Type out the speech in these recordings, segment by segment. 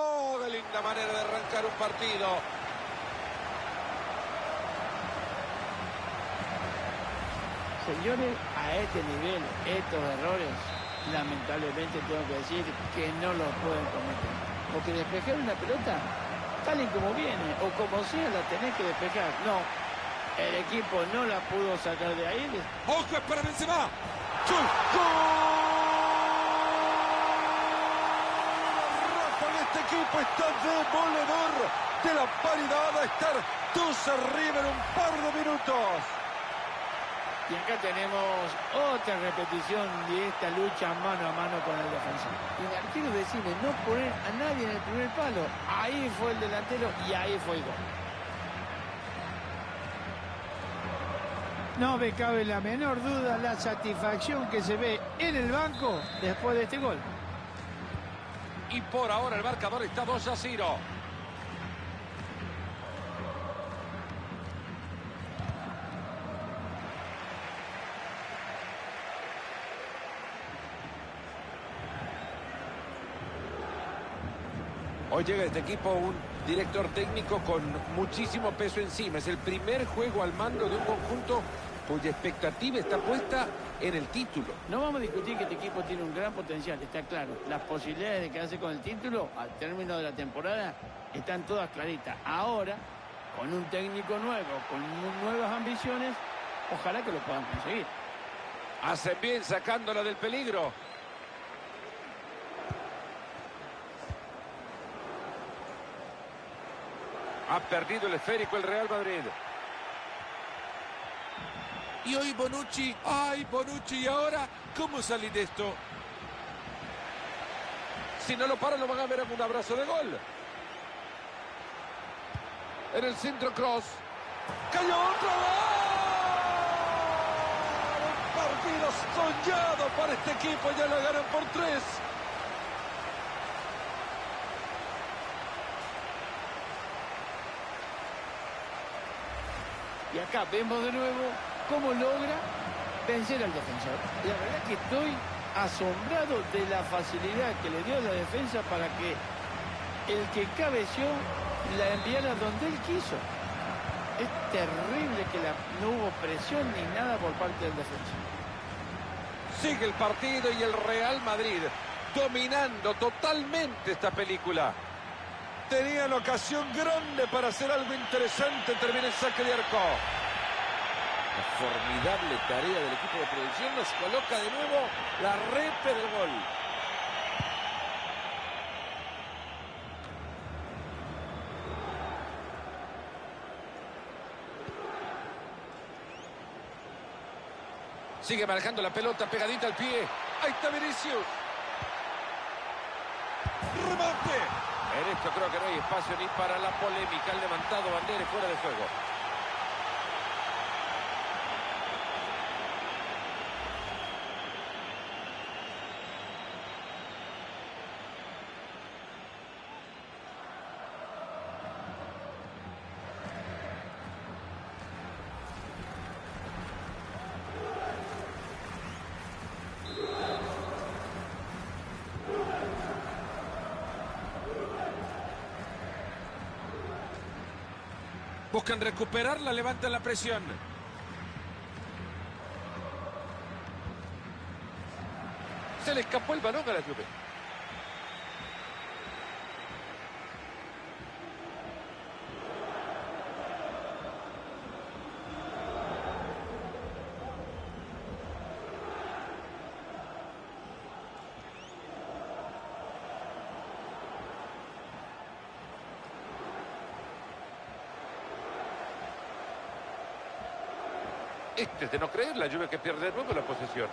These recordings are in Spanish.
Oh, qué linda manera de arrancar un partido. Señores, a este nivel, estos errores, lamentablemente tengo que decir que no los pueden cometer. Porque despejar una pelota, tal y como viene, o como sea, la tenés que despejar. No, el equipo no la pudo sacar de ahí. ¡Ojo, para Benzema! Equipo está demoledor de la paridad a estar dos arriba en un par de minutos. Y acá tenemos otra repetición de esta lucha mano a mano con el defensor. Y el arquero decide no poner a nadie en el primer palo. Ahí fue el delantero y ahí fue el gol. No me cabe la menor duda la satisfacción que se ve en el banco después de este gol. Y por ahora el marcador está 2 a 0. Hoy llega este equipo un director técnico con muchísimo peso encima. Es el primer juego al mando de un conjunto cuya expectativa está puesta en el título. No vamos a discutir que este equipo tiene un gran potencial, está claro. Las posibilidades de quedarse con el título al término de la temporada están todas claritas. Ahora, con un técnico nuevo, con nuevas ambiciones, ojalá que lo puedan conseguir. Hacen bien sacándola del peligro. Ha perdido el esférico el Real Madrid. Y hoy Bonucci, ay Bonucci, ¿y ahora cómo salir de esto? Si no lo paran lo van a ver en un abrazo de gol. En el centro cross. ¡Cayó otra vez! Un partido soñado para este equipo, ya lo ganan por tres. Y acá vemos de nuevo cómo logra vencer al defensor. La verdad que estoy asombrado de la facilidad que le dio a la defensa para que el que cabeció la enviara donde él quiso. Es terrible que la, no hubo presión ni nada por parte del defensa. Sigue el partido y el Real Madrid dominando totalmente esta película. Tenía la ocasión grande para hacer algo interesante. Termina el saque de arco. La formidable tarea del equipo de producción nos coloca de nuevo la repe del gol. Sigue manejando la pelota pegadita al pie. Ahí está Vinicius. Remate. En esto creo que no hay espacio ni para la polémica. Han levantado bandera fuera de juego. Buscan recuperarla, levantan la presión. Se le escapó el balón a la Juve. Este es de no creer, la Juve que pierde de nuevo la posesión.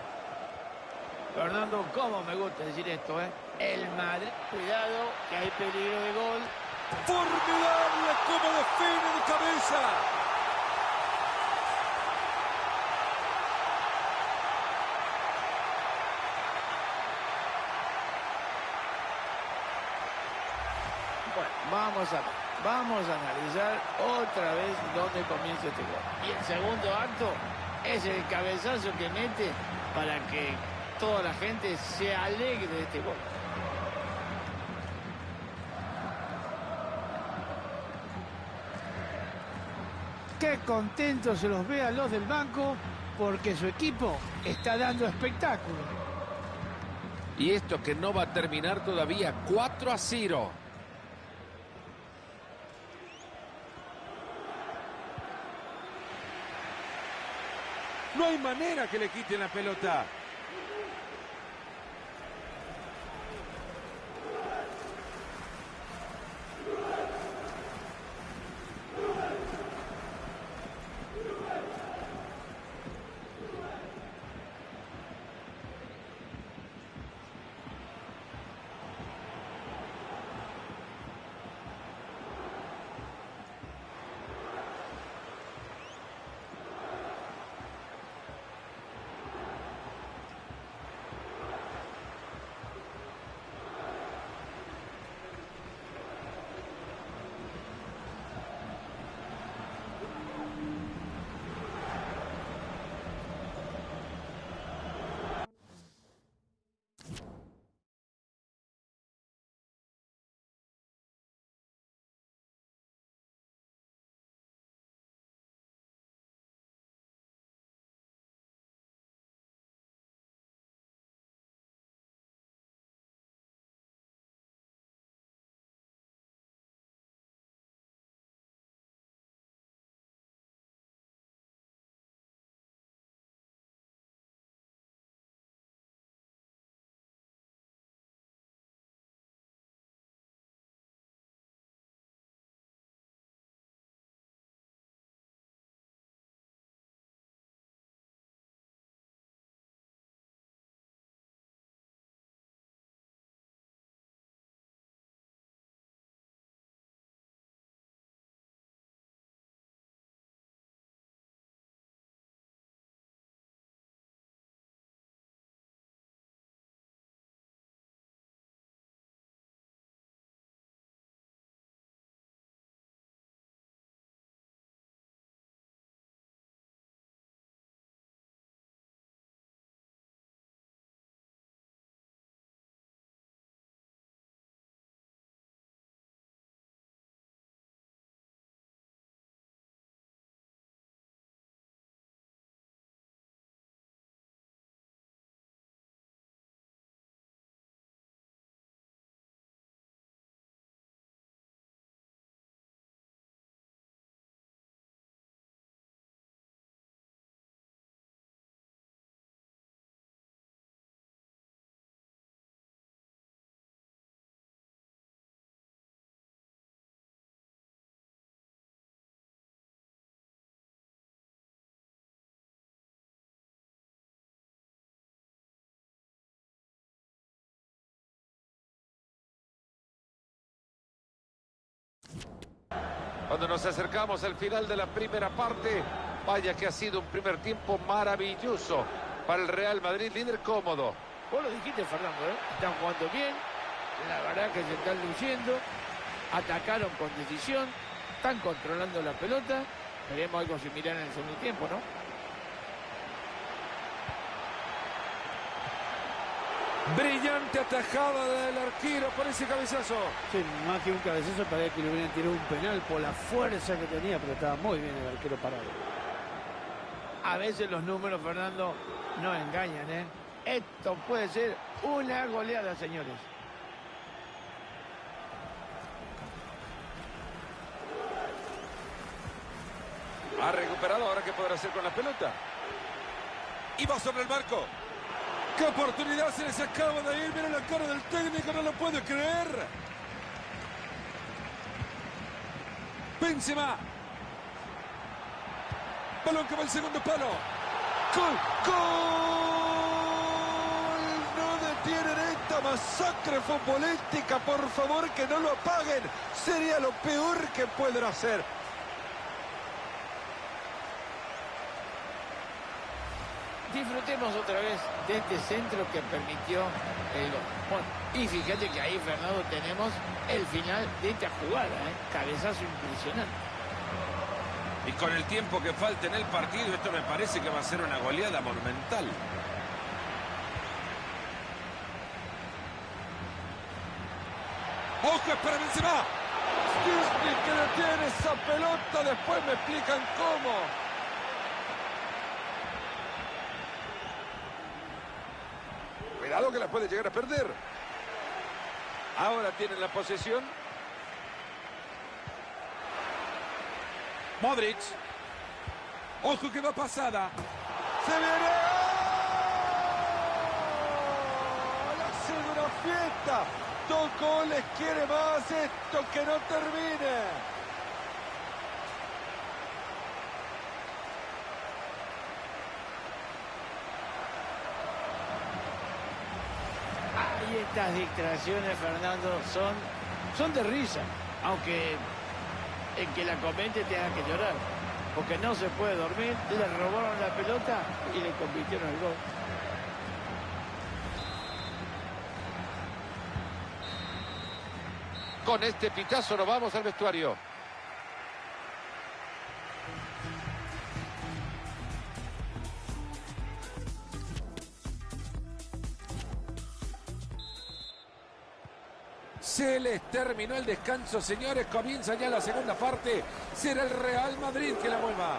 Fernando, cómo me gusta decir esto, ¿eh? El Madrid, cuidado, que hay peligro de gol. ¡Formidable como define de cabeza! Bueno, vamos a vamos a analizar otra vez dónde comienza este gol. Y el segundo acto es el cabezazo que mete para que toda la gente se alegre de este gol. Qué contentos se los ve a los del banco porque su equipo está dando espectáculo. Y esto que no va a terminar todavía, 4 a 0. No hay manera que le quiten la pelota. Cuando nos acercamos al final de la primera parte, vaya que ha sido un primer tiempo maravilloso para el Real Madrid, líder cómodo. Vos lo dijiste, Fernando, ¿eh? están jugando bien, la verdad que se están luciendo, atacaron con decisión, están controlando la pelota, veremos algo similar en el segundo tiempo, ¿no? Brillante atajada del arquero por ese cabezazo. Sí, más que un cabezazo parece que le hubieran tirado un penal por la fuerza que tenía, pero estaba muy bien el arquero parado. A veces los números, Fernando, no engañan, ¿eh? Esto puede ser una goleada, señores. Ha recuperado, ahora qué podrá hacer con la pelota. Y va sobre el marco. ¡Qué oportunidad se les acaba de ir! Miren la cara del técnico, no lo puede creer. Benzema. Balón que va al segundo palo. ¡Gol! ¡Gol! No detienen esta masacre futbolística. Por favor, que no lo apaguen. Sería lo peor que pueden hacer. Otra vez de este centro que permitió el gol. Bueno, y fíjate que ahí, Fernando, tenemos el final de esta jugada, ¿eh? cabezazo impresionante. Y con el tiempo que falta en el partido, esto me parece que va a ser una goleada monumental. ¡Ojo, para Benzema! Disney que detiene esa pelota, después me explican cómo. Cuidado que la puede llegar a perder. Ahora tienen la posesión. Modric. Ojo que va pasada. ¡Se viene! ¡Oh! ¡La segunda fiesta! Dos goles quiere más esto que no termine. Y estas distracciones, Fernando, son, son de risa. Aunque el que la comente tenga que llorar. Porque no se puede dormir. Le robaron la pelota y le convirtieron el gol. Con este pitazo nos vamos al vestuario. Se les terminó el descanso, señores. Comienza ya la segunda parte. Será el Real Madrid que la mueva.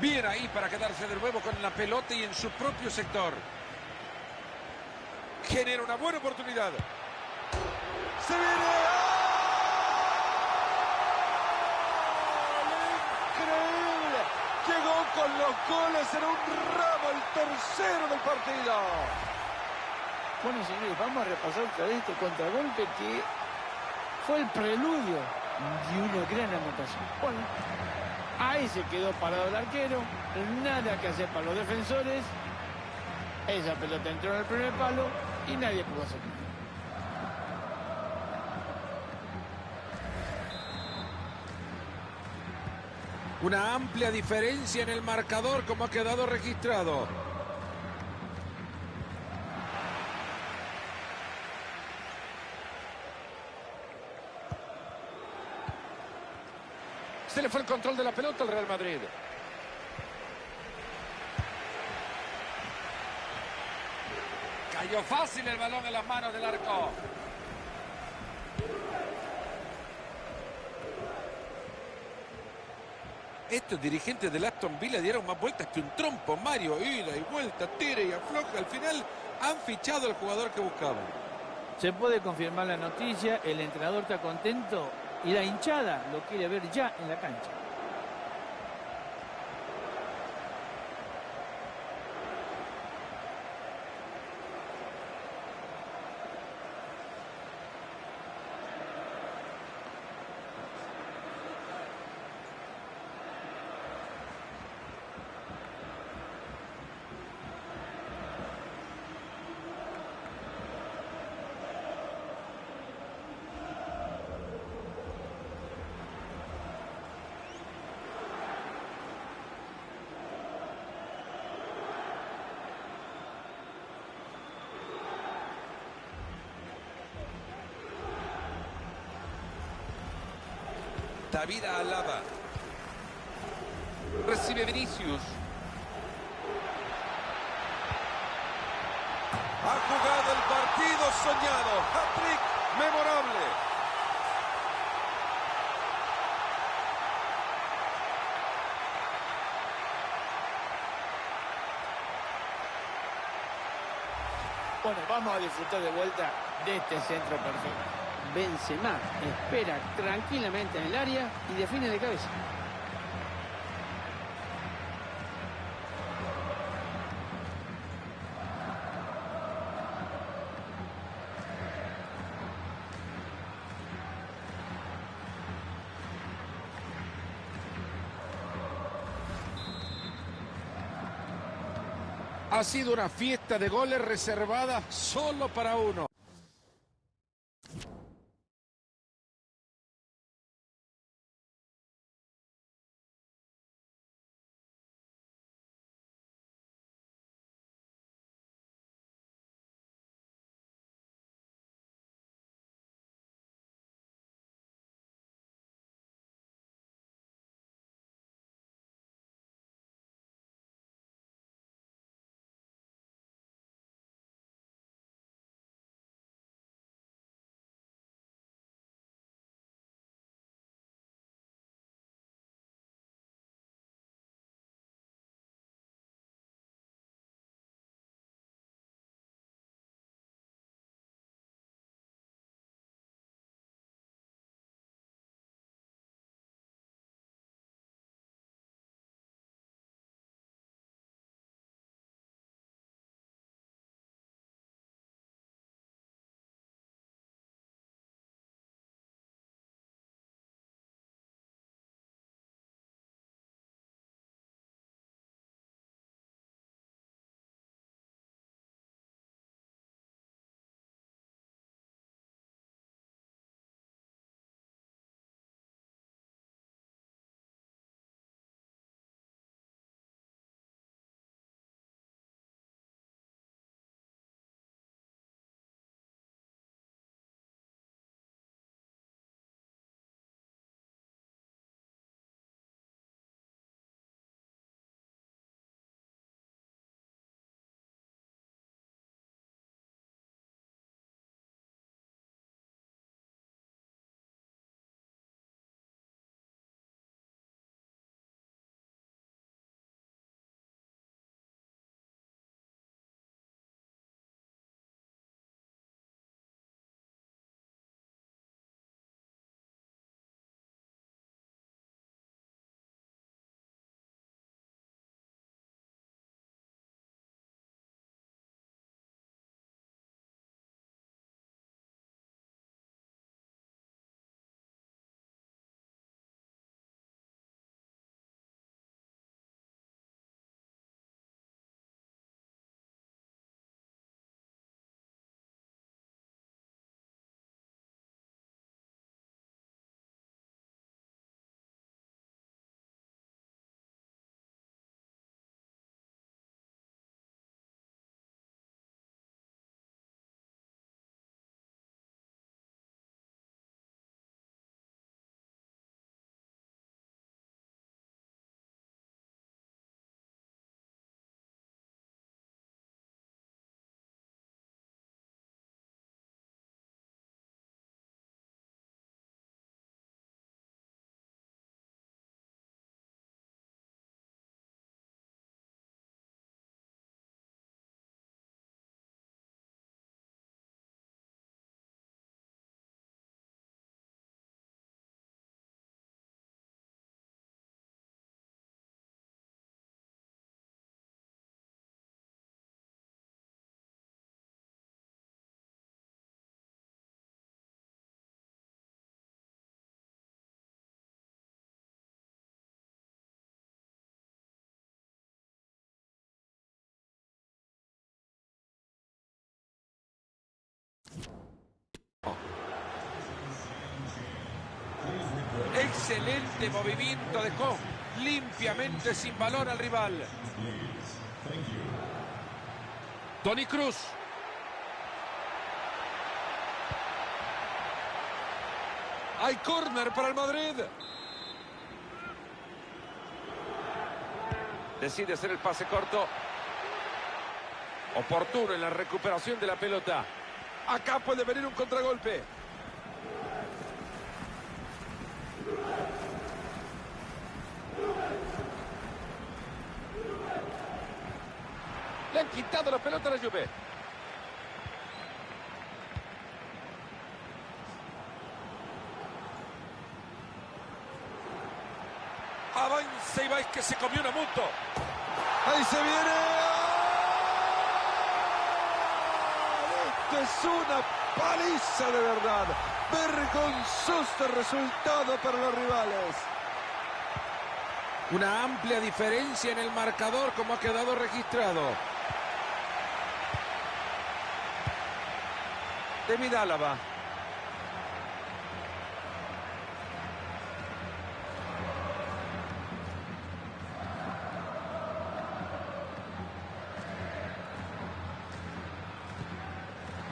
Bien ahí para quedarse de nuevo con la pelota y en su propio sector. Genera una buena oportunidad. ¡Se viene! Con los goles en un ramo el tercero del partido. Bueno, señores, vamos a repasar otra vez este contragolpe que fue el preludio de una gran anotación. Bueno, ahí se quedó parado el arquero, nada que hacer para los defensores. Esa pelota entró en el primer palo y nadie pudo hacer Una amplia diferencia en el marcador como ha quedado registrado. Se le fue el control de la pelota al Real Madrid. Cayó fácil el balón en las manos del arco. Estos dirigentes del Aston Villa dieron más vueltas que un trompo, Mario. Ida y vuelta, tira y afloja. Al final han fichado al jugador que buscaban. Se puede confirmar la noticia, el entrenador está contento y la hinchada lo quiere ver ya en la cancha. David Alaba. Recibe Vinicius. Ha jugado el partido soñado. Hat-trick memorable. Bueno, vamos a disfrutar de vuelta de este centro perfecto. Benzema espera tranquilamente en el área y define de cabeza. Ha sido una fiesta de goles reservada solo para uno. Excelente movimiento, dejó limpiamente sin balón al rival. Tony Cruz. Hay córner para el Madrid. Decide hacer el pase corto. Oportuno en la recuperación de la pelota. Acá puede venir un contragolpe. Le han quitado la pelota a la Juve. Avanza y vais que se comió una moto. Ahí se viene. Esto es una paliza de verdad. Vergonzoso resultado para los rivales. Una amplia diferencia en el marcador como ha quedado registrado. David Álava.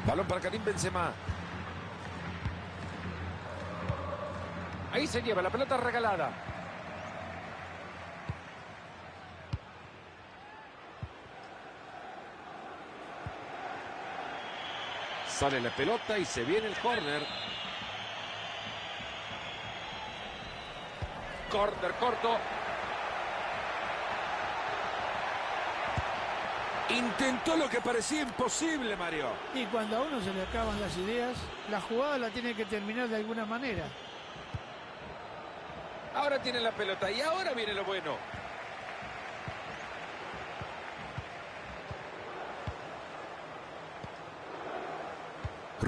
Balón para Karim Benzema. Ahí se lleva la pelota regalada. Sale la pelota y se viene el córner. Córner corto. Intentó lo que parecía imposible, Mario. Y cuando a uno se le acaban las ideas, la jugada la tiene que terminar de alguna manera. Ahora tiene la pelota y ahora viene lo bueno.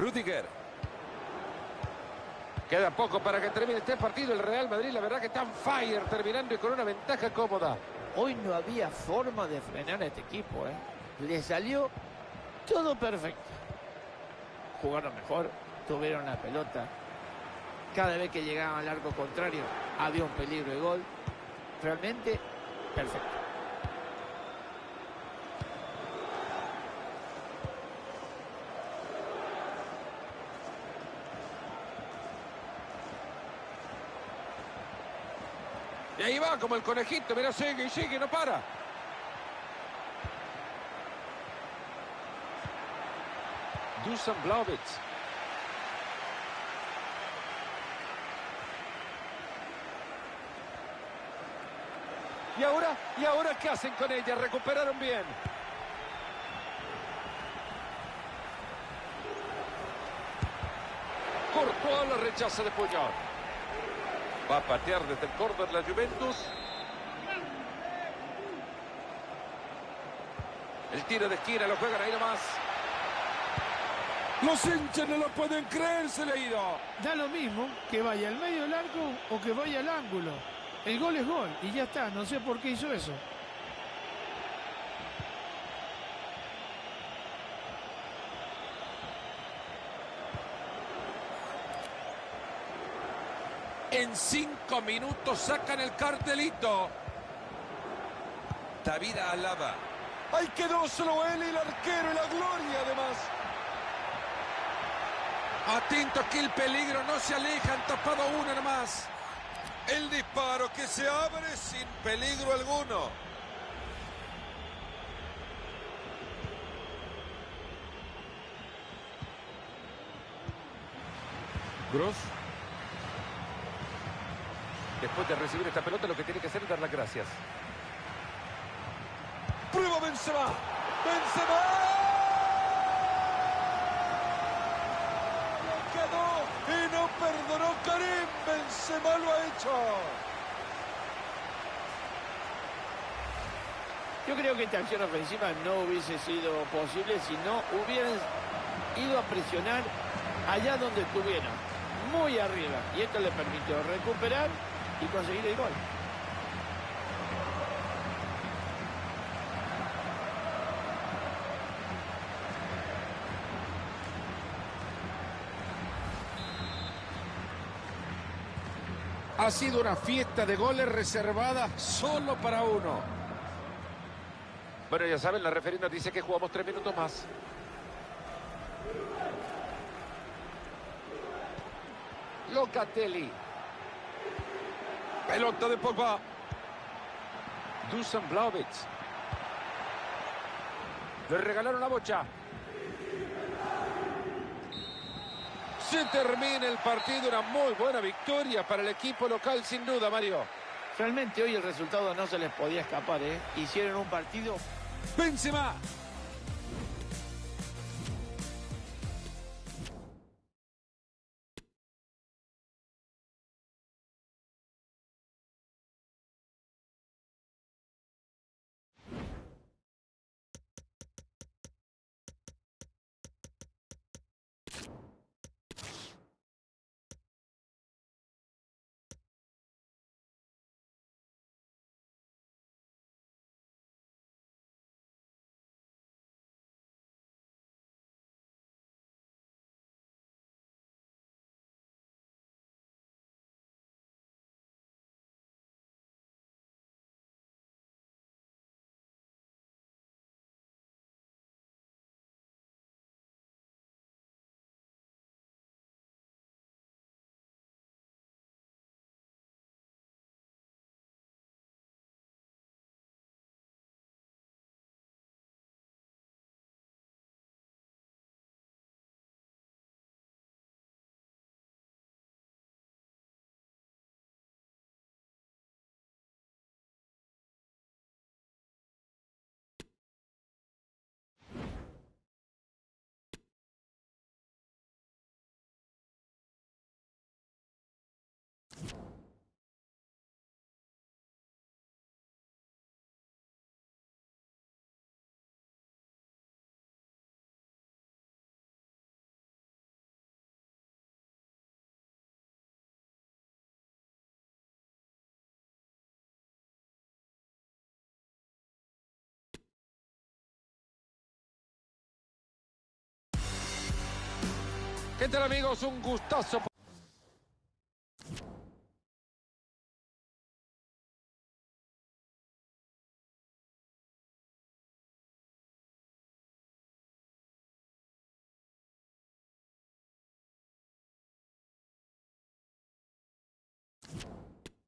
Rudiger. Queda poco para que termine este partido. El Real Madrid, la verdad que está en fire, terminando y con una ventaja cómoda. Hoy no había forma de frenar a este equipo. ¿eh? Le salió todo perfecto. Jugaron mejor, tuvieron la pelota. Cada vez que llegaban al arco contrario había un peligro de gol. Realmente perfecto. Como el conejito, mira, sigue y sigue, no para. Dusan Blaovic. ¿Y ahora? ¿Y ahora qué hacen con ella? Recuperaron bien. Courtois la rechaza de Puyol. Va a patear desde el córner la Juventus. El tiro de esquina lo juegan ahí nomás. Los hinchas no lo pueden creer, se le ha ido. Da lo mismo que vaya al medio del arco o que vaya al ángulo. El gol es gol y ya está. No sé por qué hizo eso. En cinco minutos sacan el cartelito. David Alaba. Ahí quedó solo él y el arquero y la gloria además. Atento que el peligro no se aleja. Han tapado uno nomás. El disparo que se abre sin peligro alguno. Gross. Después de recibir esta pelota lo que tiene que hacer es dar las gracias. Prueba Benzema. Benzema. Lo quedó y no perdonó Karim. Benzema lo ha hecho. Yo creo que esta acción ofensiva no hubiese sido posible si no hubieran ido a presionar allá donde estuvieron, muy arriba. Y esto le permitió recuperar y conseguir el gol. Ha sido una fiesta de goles reservada Solo para uno. Bueno, ya saben, la referida dice que jugamos tres minutos más. Locatelli. Pelota de Pogba. Dusan Blaovic. Le regalaron la bocha. Se termina el partido, una muy buena victoria para el equipo local, sin duda, Mario. Realmente hoy el resultado no se les podía escapar, ¿eh? Hicieron un partido Benzema. ¿Qué tal, amigos? Un gustazo.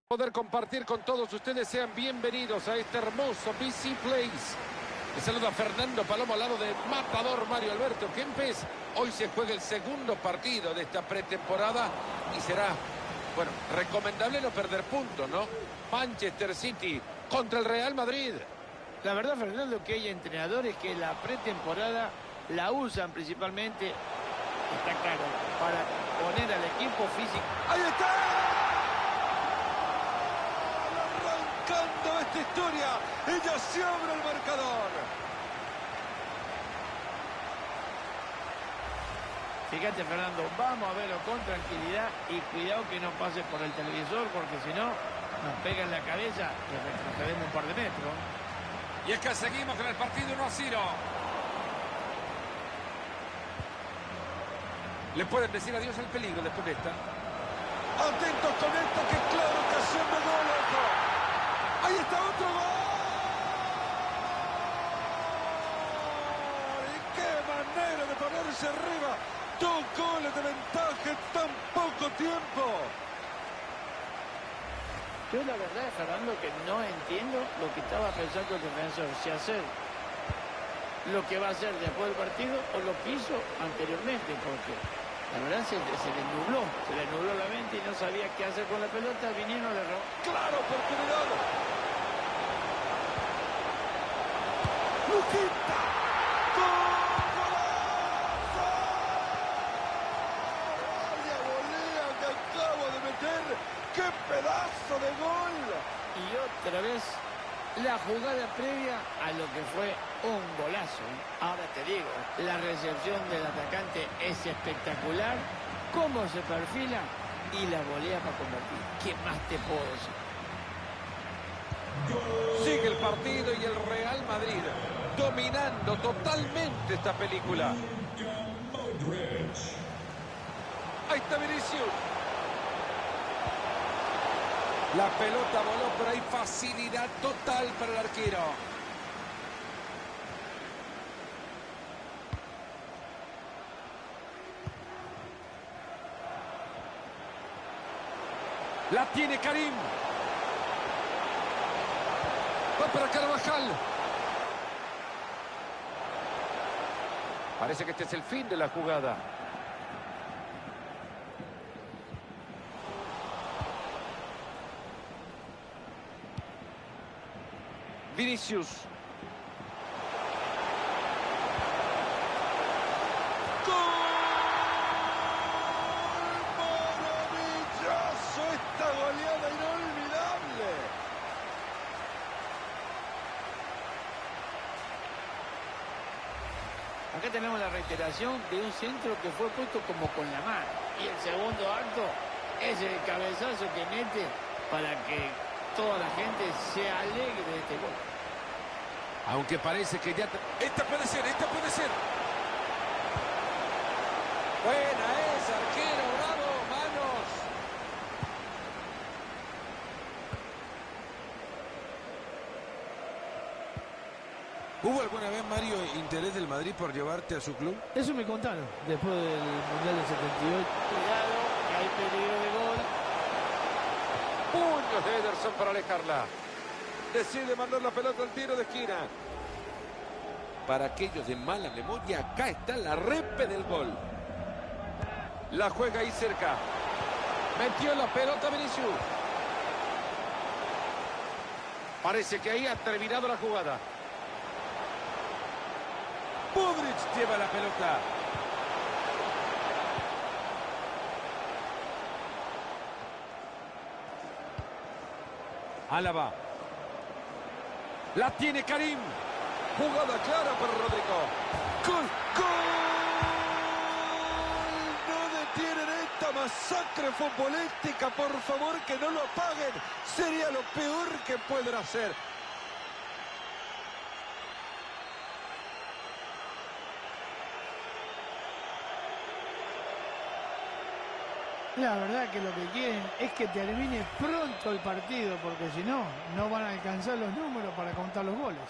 poder compartir con todos ustedes. Sean bienvenidos a este hermoso BC Place. Le saluda Fernando Palomo al lado de Matador Mario Alberto Kempes. Hoy se juega el segundo partido de esta pretemporada y será, bueno, recomendable no perder puntos, ¿no? Manchester City contra el Real Madrid. La verdad, Fernando, que hay entrenadores que la pretemporada la usan principalmente, está claro, para poner al equipo físico. ¡Ahí está! Historia, ella se abre el marcador. Fíjate, Fernando, vamos a verlo con tranquilidad y cuidado que no pase por el televisor, porque si no, nos pega en la cabeza y retrocedemos un par de metros. Y es que seguimos con el partido 1 a 0. Le pueden decir adiós al peligro después de esta. Atentos con esto, que claro, ocasión de gol. Ahí está otro gol. Y qué manera de ponerse arriba. Dos goles de ventaja en tan poco tiempo. Yo la verdad, Fernando, que no entiendo lo que estaba pensando el defensor. Si hacer lo que va a hacer después del partido o lo que hizo anteriormente, porque la verdad se, se le nubló, se le nubló la mente y no sabía qué hacer con la pelota, vinieron le robó. Claro, oportunidad. ¡Vaya volea que acabo de meter! ¡Qué pedazo de gol! Y otra vez la jugada previa a lo que fue un golazo. Ahora te digo, la recepción del atacante es espectacular, cómo se perfila y la volea para convertir. ¿Qué más te puedo decir? Sigue el partido y el Real Madrid dominando totalmente esta película. Ahí está Vinicius. La pelota voló, pero hay facilidad total para el arquero. La tiene Karim. Va para Carvajal. Parece que este es el fin de la jugada. Vinicius. ¡Gol! ¡Maravilloso! Esta goleada inolvidable. Acá tenemos de un centro que fue puesto como con la mano. Y el segundo acto es el cabezazo que mete para que toda la gente se alegre de este gol. Aunque parece que ya... Esta puede ser, esta puede ser. Buena es, arquero, bravo, manos. ¿Hubo alguna vez, Mario, interés del Madrid por llevarte a su club? Eso me contaron después del Mundial del 78. Cuidado, que hay peligro de gol. Puños de Ederson para alejarla. Decide mandar la pelota al tiro de esquina. Para aquellos de mala memoria, acá está la repe del gol. La juega ahí cerca. Metió la pelota Vinicius. Parece que ahí ha terminado la jugada. Budrich lleva la pelota. Álava. La tiene Karim. Jugada clara para Rodrigo. ¡Gol! No detienen esta masacre futbolística. Por favor, que no lo apaguen. Sería lo peor que pueden hacer. La verdad que lo que quieren es que termine pronto el partido, porque si no, no van a alcanzar los números para contar los goles.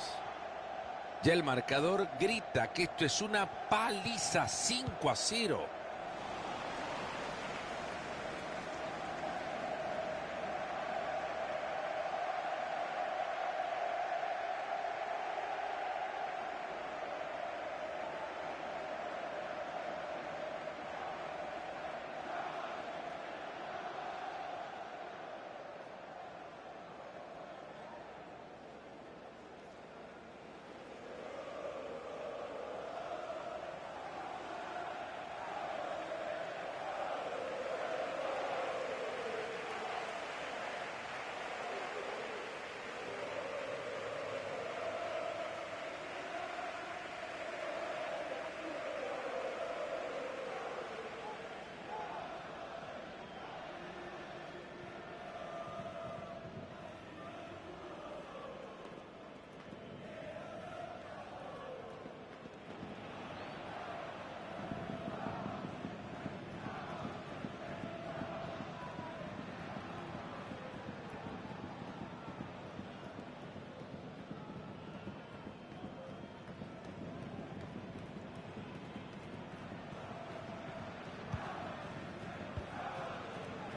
Ya el marcador grita que esto es una paliza 5 a 0.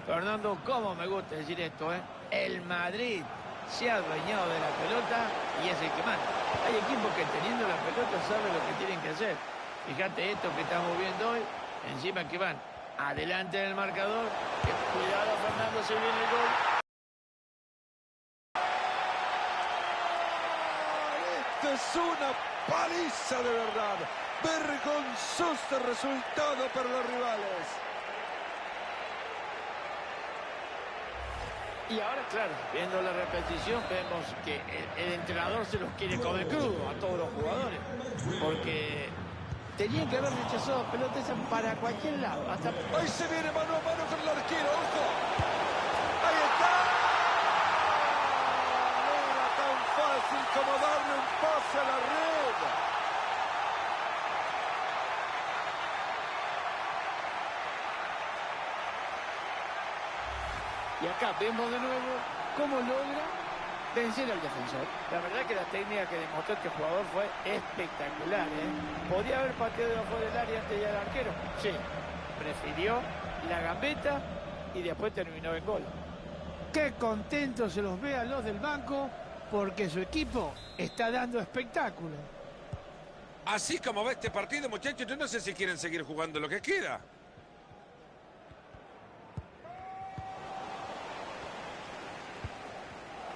Fernando, cómo me gusta decir esto, ¿eh? El Madrid se ha adueñado de la pelota y es el que manda. Hay equipos que teniendo la pelota saben lo que tienen que hacer. Fíjate esto que estamos viendo hoy, encima que van adelante en el marcador. Cuidado, Fernando, se viene el gol. Esto es una paliza de verdad. Vergonzoso resultado para los rivales. Y ahora, claro, viendo la repetición, vemos que el, entrenador se los quiere comer crudo a todos los jugadores. Porque tenían que haber rechazado pelotas para cualquier lado. Hasta Ahí se viene mano a mano con el arquero, ojo. Ahí está. No tan fácil como darle un pase a la red. Y acá vemos de nuevo cómo logra vencer al defensor. La verdad que la técnica que demostró este jugador fue espectacular. ¿eh? ¿Podría haber pateado de afuera del área antes de ir al arquero? Sí. Prefirió la gambeta y después terminó en gol. Qué contentos se los ve a los del banco porque su equipo está dando espectáculo. Así como va este partido, muchachos, yo no sé si quieren seguir jugando lo que queda.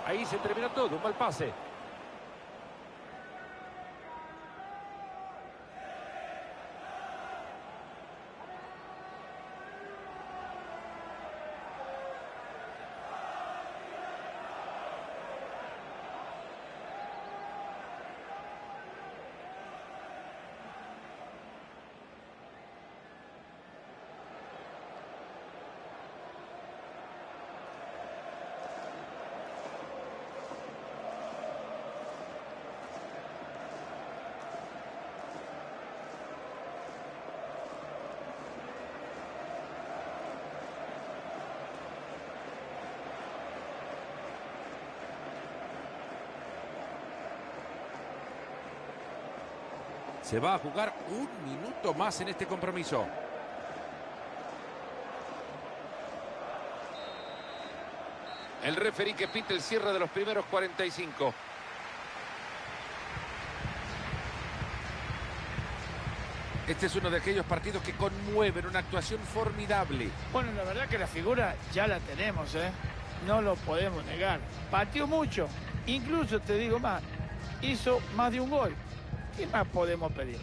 Ahí se terminó todo, un mal pase. Se va a jugar un minuto más en este compromiso. El referí que pita el cierre de los primeros 45. Este es uno de aquellos partidos que conmueven, una actuación formidable. Bueno, la verdad que la figura ya la tenemos, ¿eh? No lo podemos negar. Pateó mucho. Incluso, te digo más, hizo más de un gol. ¿Qué más podemos pedir?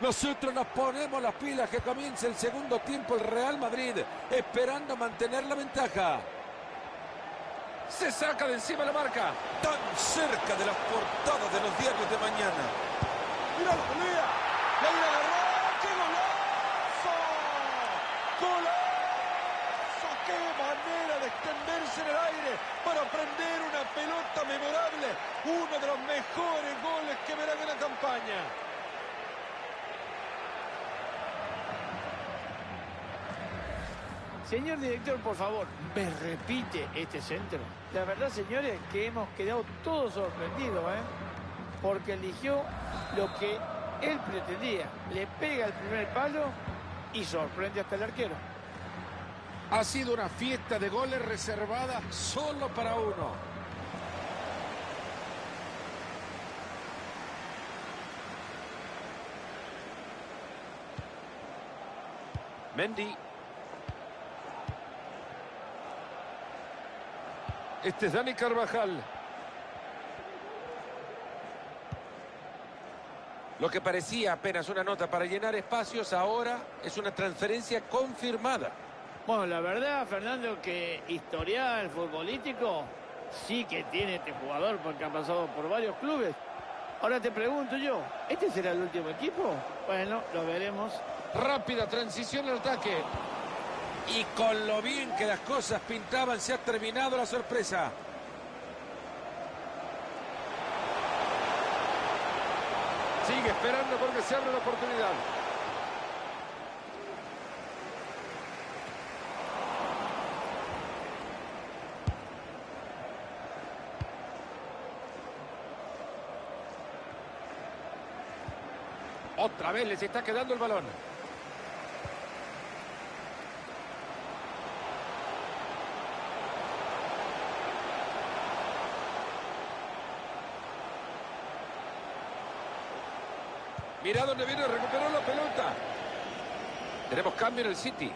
Nosotros nos ponemos las pilas que comience el segundo tiempo el Real Madrid, esperando mantener la ventaja. Se saca de encima la marca. Tan cerca de las portadas de los diarios de mañana. Mira la pelea. La. ¡Qué golazo! ¡Golazo! ¡Qué manera de extenderse en el aire para prender una pelota memorable! Uno de los mejores goles que verán en la campaña. Señor director, por favor, ¿me repite este centro? La verdad, señores, que hemos quedado todos sorprendidos, ¿eh? Porque eligió lo que él pretendía. Le pega el primer palo y sorprende hasta el arquero. Ha sido una fiesta de goles reservada. Solo para uno. Mendy. Este es Dani Carvajal. Lo que parecía apenas una nota para llenar espacios, ahora es una transferencia confirmada. Bueno, la verdad, Fernando, que historial futbolístico sí que tiene este jugador porque ha pasado por varios clubes. Ahora te pregunto yo, ¿este será el último equipo? Bueno, lo veremos. Rápida transición al ataque. Y con lo bien que las cosas pintaban, se ha terminado la sorpresa. Sigue esperando porque se abre la oportunidad. Otra vez les está quedando el balón. Mira dónde viene, recuperó la pelota. Tenemos cambio en el City.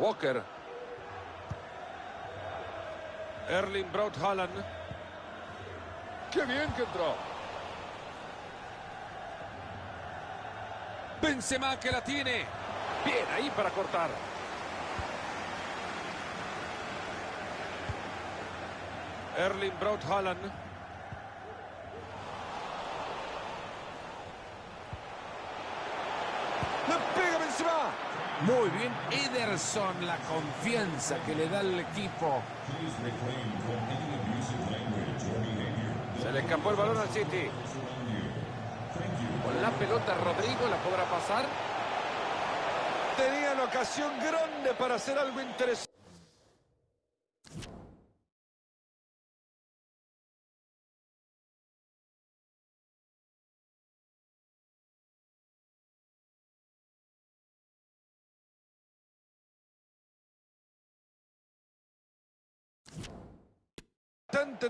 Walker. Erling Braut Haaland. Qué bien que entró. Benzema que la tiene. Bien ahí para cortar. Erling Braut Haaland. ¡Le pega Benzema! Muy bien, Ederson, la confianza que le da al equipo. Se le escapó el balón al City. Con la pelota Rodrigo la podrá pasar. Tenía la ocasión grande para hacer algo interesante.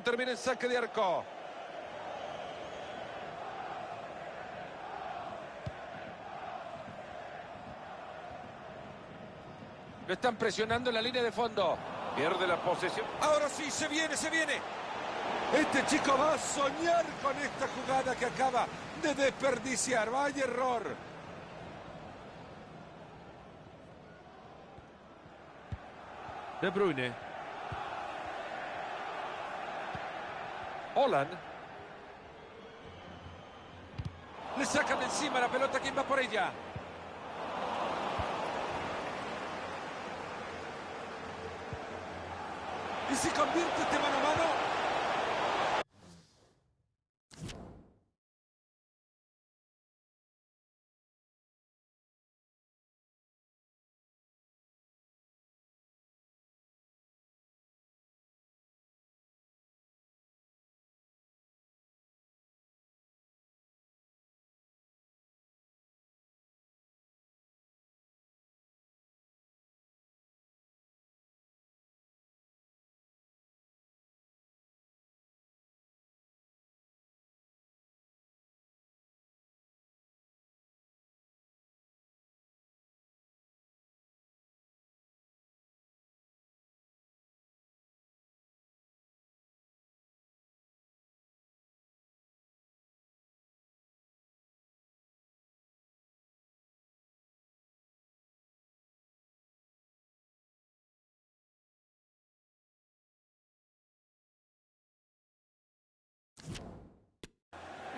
termina en saque de arco. Lo están presionando en la línea de fondo. Pierde la posesión. Ahora sí, se viene, se viene. Este chico va a soñar con esta jugada que acaba de desperdiciar. Vaya error. De Bruyne. Holland. Le sacan de encima la pelota. ¿Quién va por ella? Y se convierte este mano a mano.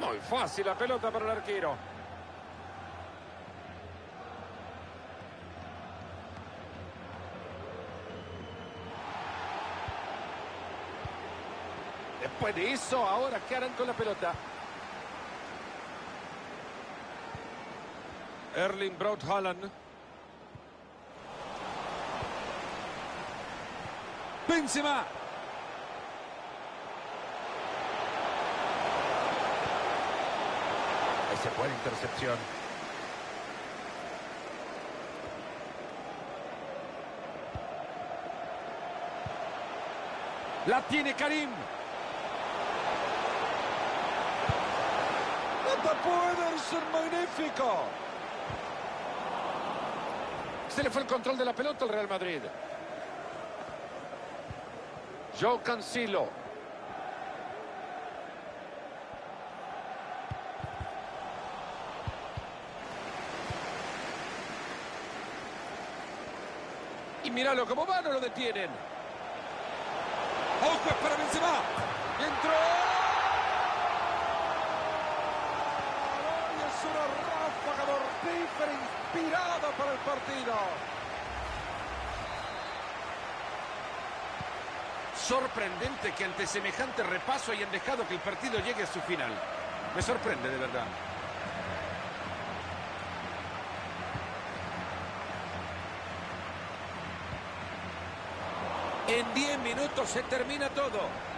Muy fácil la pelota para el arquero. Después de eso, ahora ¿qué harán con la pelota? Erling Braut Haaland. Benzema. Esa buena intercepción. La tiene Karim. ¡No puede ser magnífico! Se le fue el control de la pelota al Real Madrid. Joe Cancelo. Míralo cómo va, no lo detienen. Ojo es para Benzema. Entró. Es una ráfaga mortífera inspirada para el partido. Sorprendente que ante semejante repaso hayan dejado que el partido llegue a su final. Me sorprende de verdad. En 10 minutos se termina todo.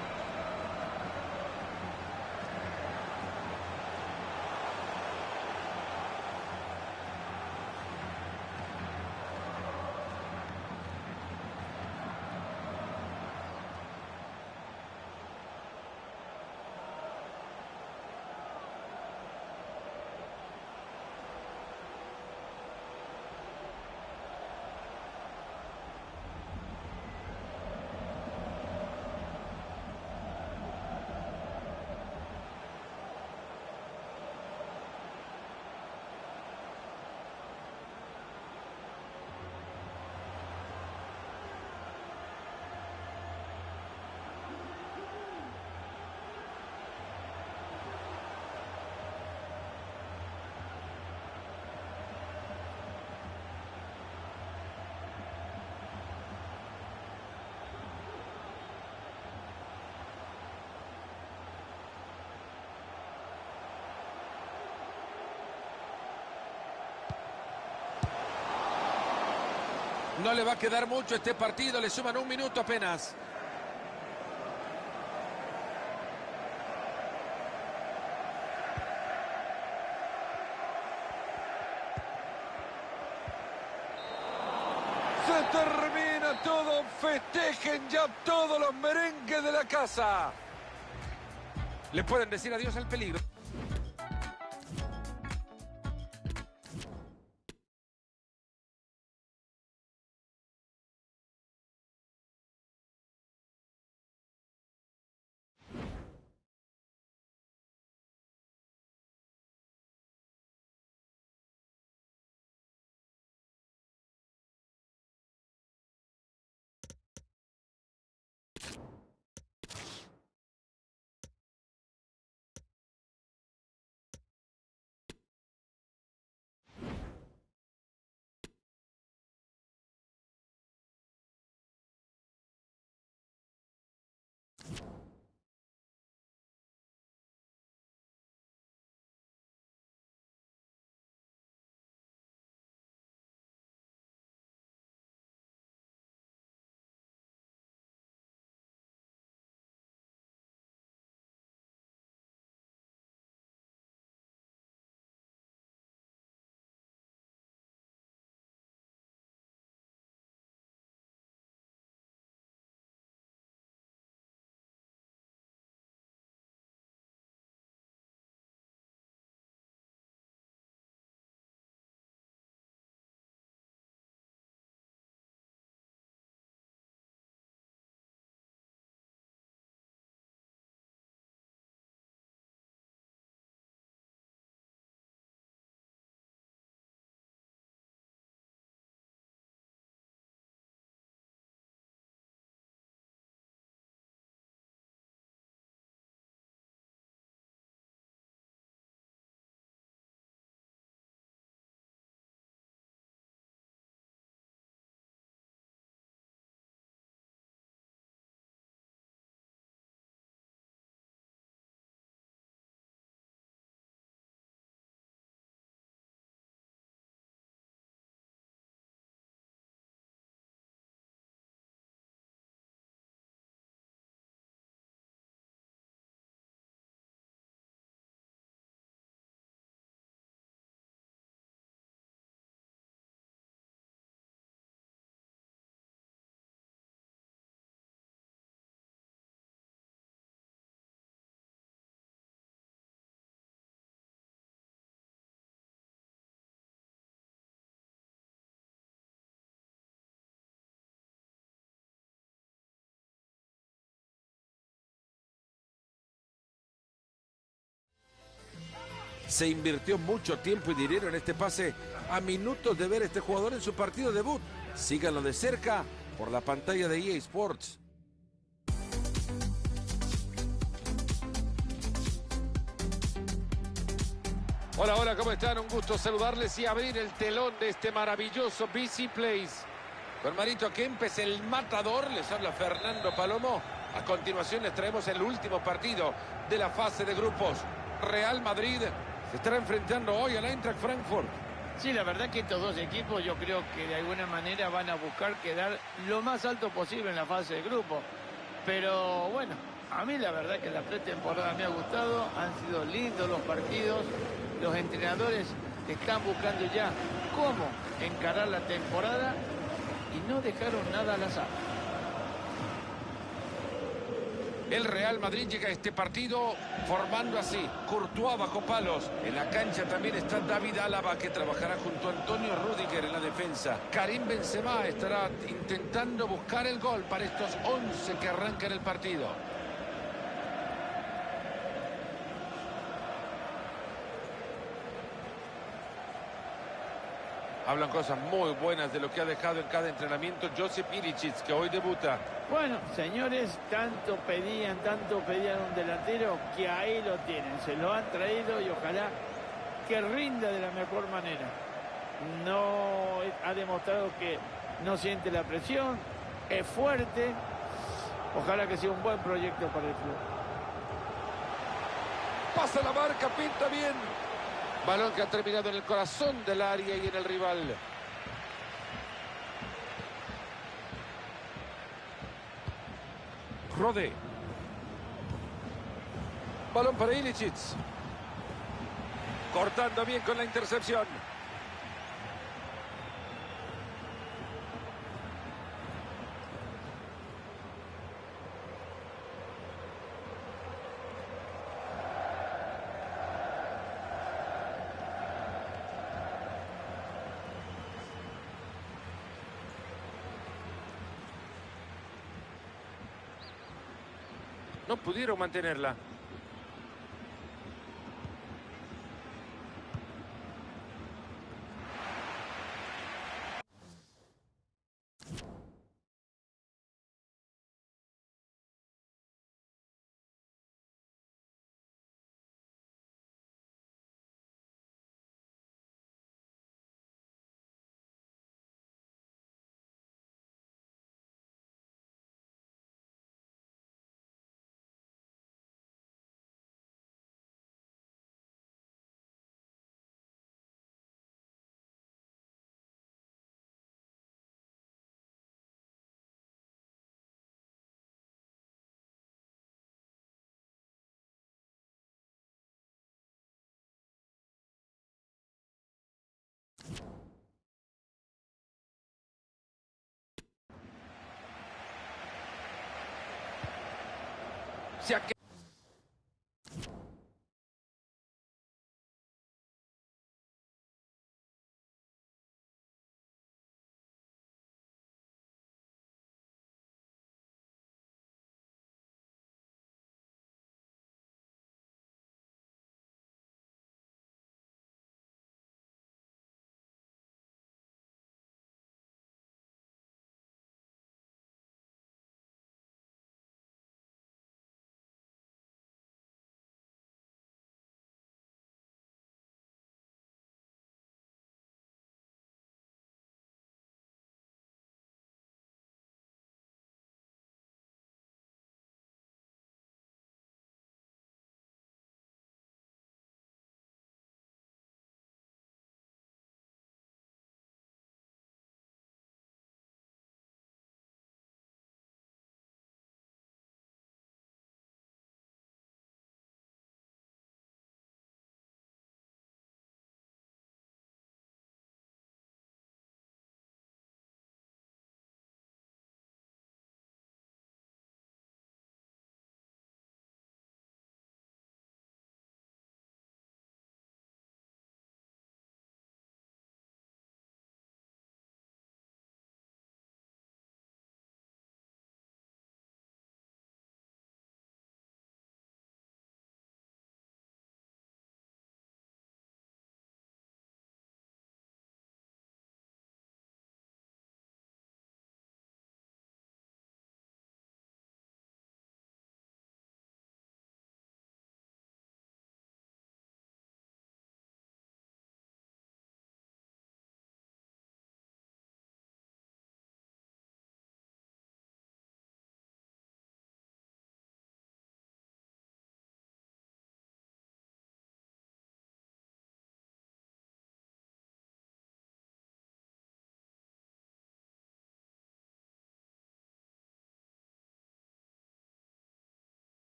No le va a quedar mucho este partido, le suman un minuto apenas. Se termina todo, festejen ya todos los merengues de la casa. Le pueden decir adiós al peligro. Se invirtió mucho tiempo y dinero en este pase a minutos de ver a este jugador en su partido debut. Síganlo de cerca por la pantalla de EA Sports. Hola, hola, ¿cómo están? Un gusto saludarles y abrir el telón de este maravilloso BC Place. Con Marito Kempes, el matador, les habla Fernando Palomo. A continuación les traemos el último partido de la fase de grupos. Real Madrid se estará enfrentando hoy al Eintracht Frankfurt. Sí, la verdad que estos dos equipos yo creo que de alguna manera van a buscar quedar lo más alto posible en la fase de grupo. Pero bueno, a mí la verdad que la pretemporada me ha gustado, han sido lindos los partidos, los entrenadores están buscando ya cómo encarar la temporada y no dejaron nada al azar. El Real Madrid llega a este partido formando así. Courtois bajo palos. En la cancha también está David Álava que trabajará junto a Antonio Rudiger en la defensa. Karim Benzema estará intentando buscar el gol para estos 11 que arrancan el partido. Hablan cosas muy buenas de lo que ha dejado en cada entrenamiento Josip Ilicic, que hoy debuta. Bueno, señores, tanto pedían, tanto pedían un delantero que ahí lo tienen. Se lo han traído y ojalá que rinda de la mejor manera. No ha demostrado que no siente la presión, es fuerte. Ojalá que sea un buen proyecto para el club. Pasa la marca, pinta bien. Balón que ha terminado en el corazón del área y en el rival. Rode. Balón para Ilicic. Cortando bien con la intercepción. No pudieron mantenerla. Se ha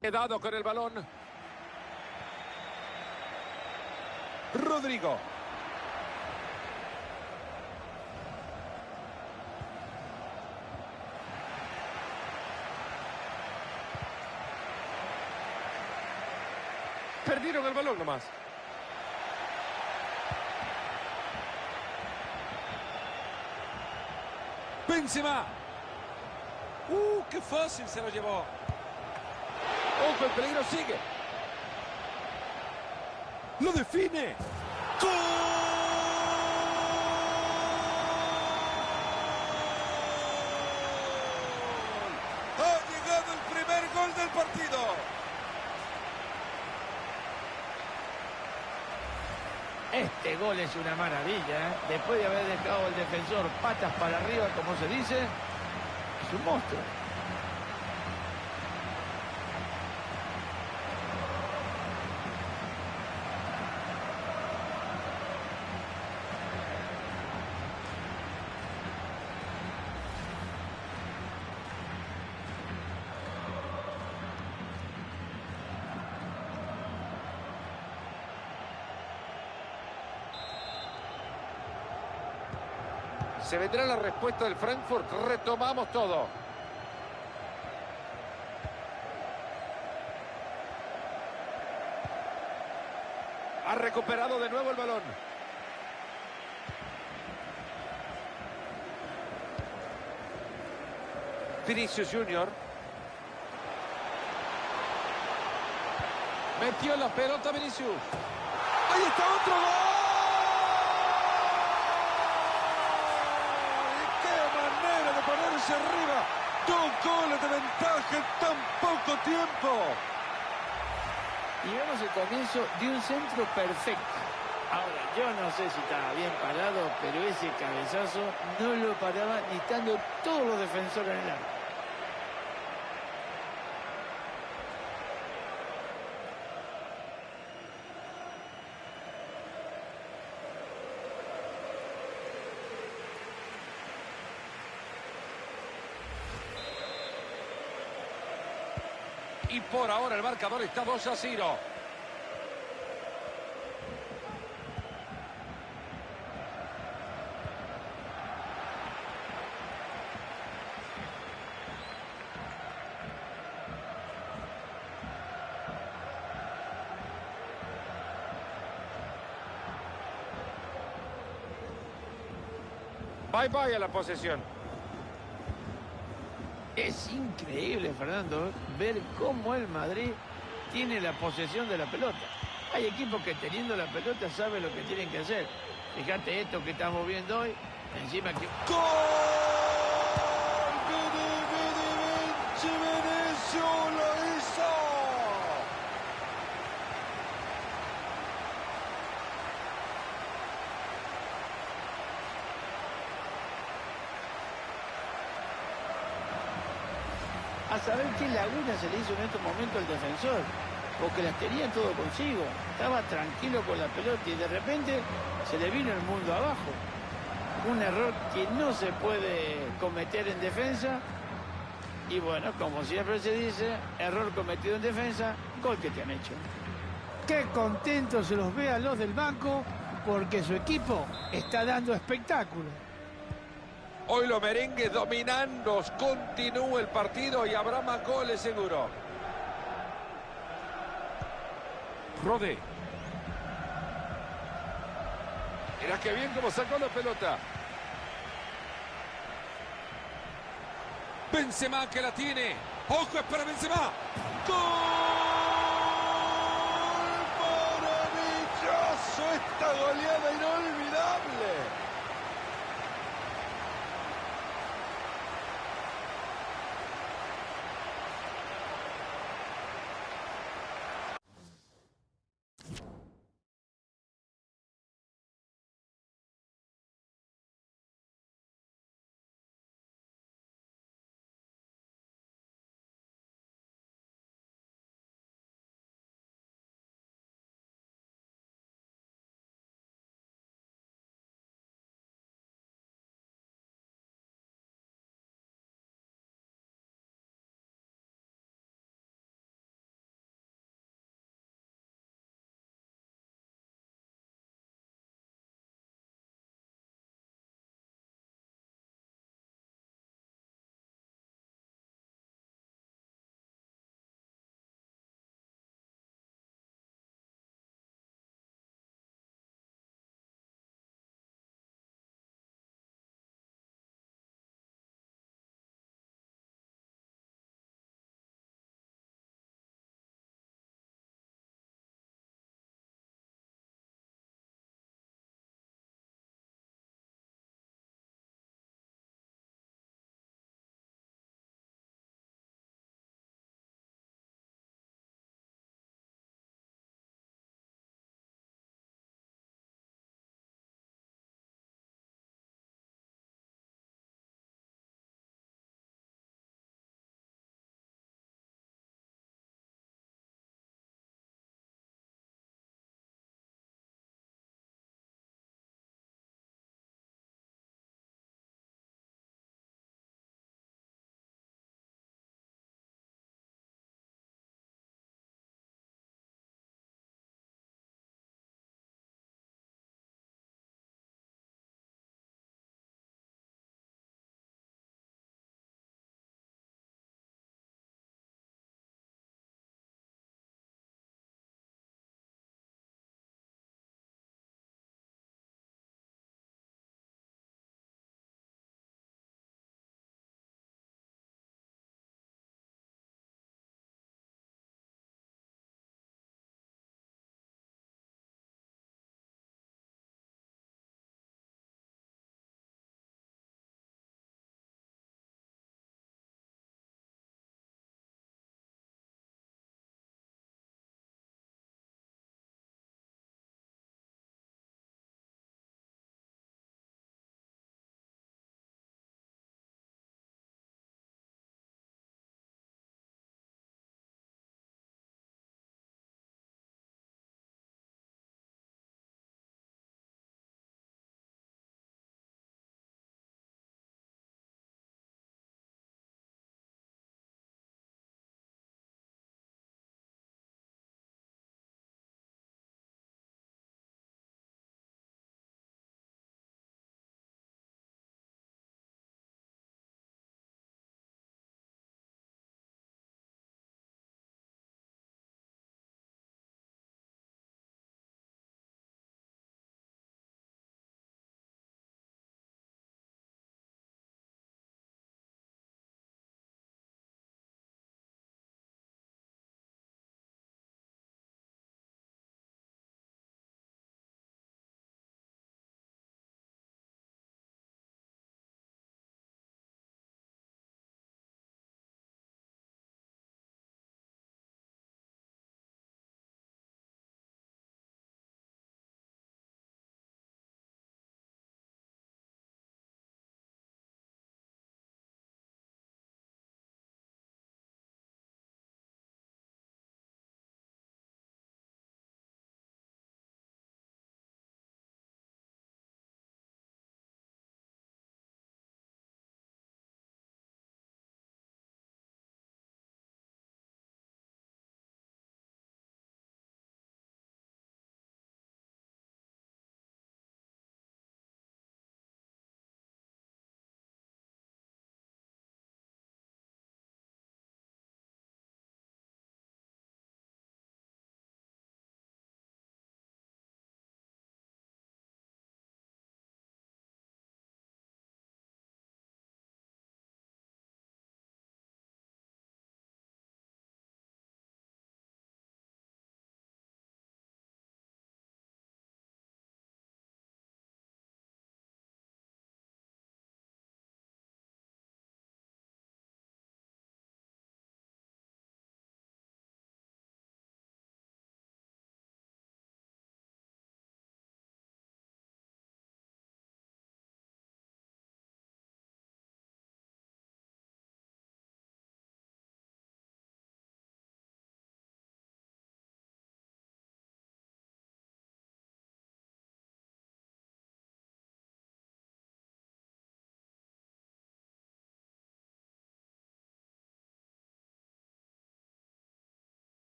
Quedado con el balón. Rodrigo. Perdieron el balón nomás. Benzema. Uh, qué fácil se lo llevó. Ojo, el peligro sigue. Lo define. ¡Gol! Ha llegado el primer gol del partido. Este gol es una maravilla, ¿eh? Después de haber dejado el defensor patas para arriba, como se dice, es un monstruo. Se vendrá la respuesta del Frankfurt. Retomamos todo. Ha recuperado de nuevo el balón. Vinicius Junior. Metió la pelota Vinicius. Ahí está otro gol. ¡Y qué manera de ponerse arriba! Dos goles de ventaja en tan poco tiempo. Y vemos el comienzo de un centro perfecto. Ahora, yo no sé si estaba bien parado, pero ese cabezazo no lo paraba ni estando todos los defensores en el arco. Por ahora el marcador está 2 a 0. Bye bye a la posesión. Increíble, Fernando, ver cómo el Madrid tiene la posesión de la pelota. Hay equipos que teniendo la pelota saben lo que tienen que hacer. Fíjate esto que estamos viendo hoy. Encima que... ¡Vini, Vini, Vinci, Vinicius lo hizo! A saber qué laguna se le hizo en estos momentos al defensor. Porque las tenía todo consigo. Estaba tranquilo con la pelota y de repente se le vino el mundo abajo. Un error que no se puede cometer en defensa. Y bueno, como siempre se dice, error cometido en defensa, gol que te han hecho. Qué contentos se los ve a los del banco porque su equipo está dando espectáculo. Hoy los merengues dominando. Continúa el partido y habrá más goles seguro. Rode. Mira qué bien cómo sacó la pelota. Benzema que la tiene. ¡Ojo, es para Benzema! ¡Gol!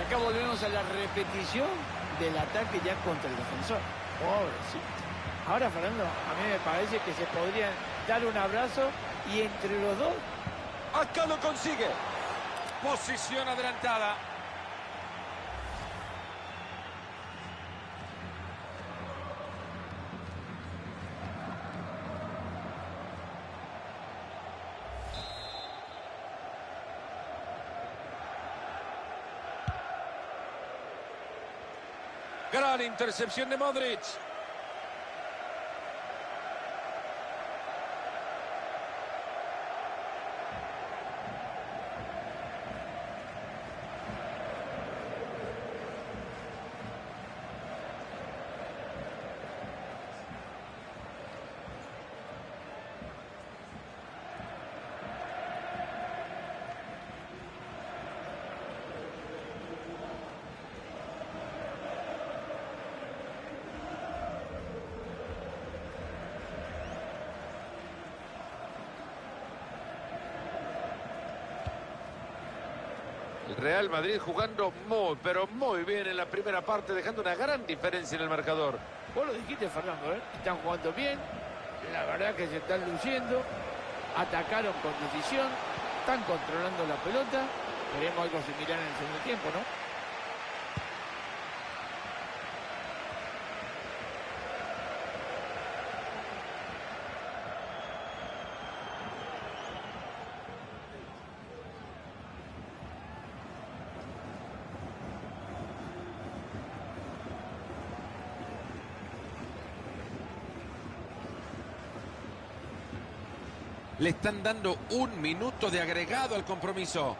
Y acá volvemos a la repetición del ataque ya contra el defensor. Pobrecito. Ahora, Fernando, a mí me parece que se podrían dar un abrazo y entre los dos Acá lo consigue. Posición adelantada. Gran intercepción de Modric. Real Madrid jugando muy, pero muy bien en la primera parte, dejando una gran diferencia en el marcador. Vos lo dijiste, Fernando, ¿eh? Están jugando bien, la verdad que se están luciendo, atacaron con decisión, están controlando la pelota. Veremos algo similar en el segundo tiempo, ¿no? Le están dando un minuto de agregado al compromiso.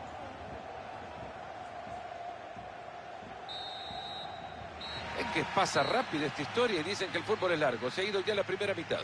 Es que pasa rápido esta historia y dicen que el fútbol es largo. Se ha ido ya la primera mitad.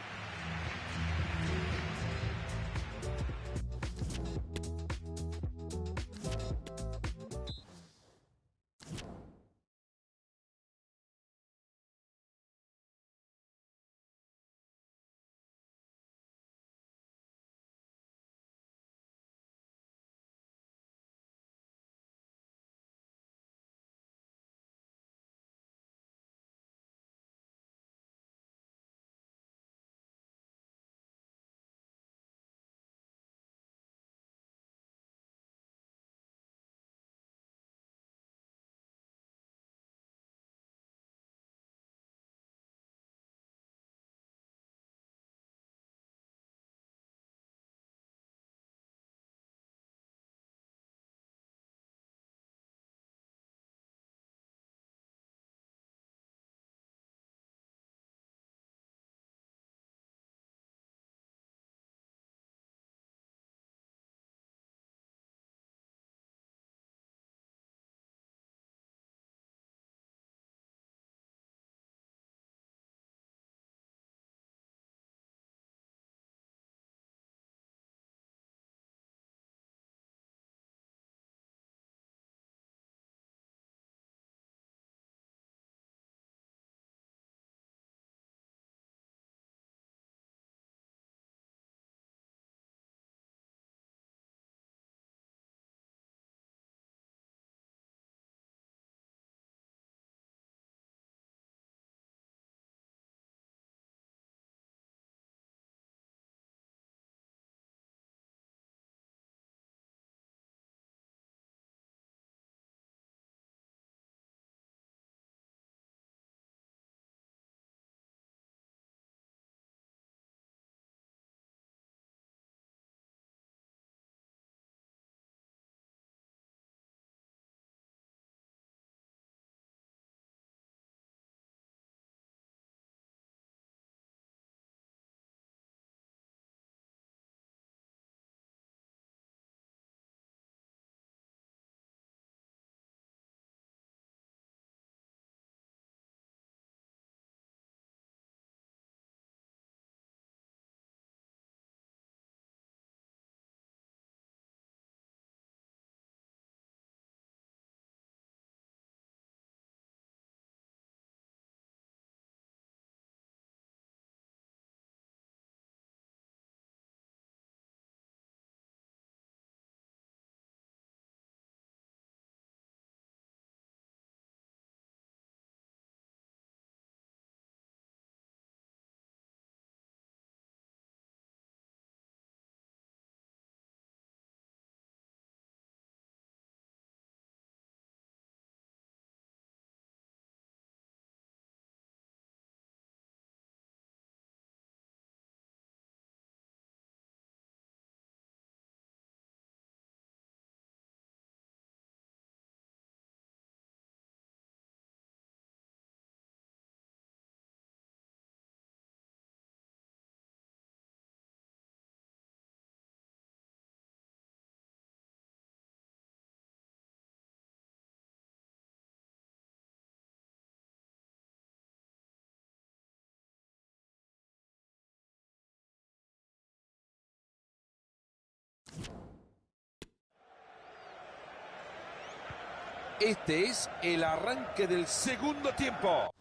Este es el arranque del segundo tiempo.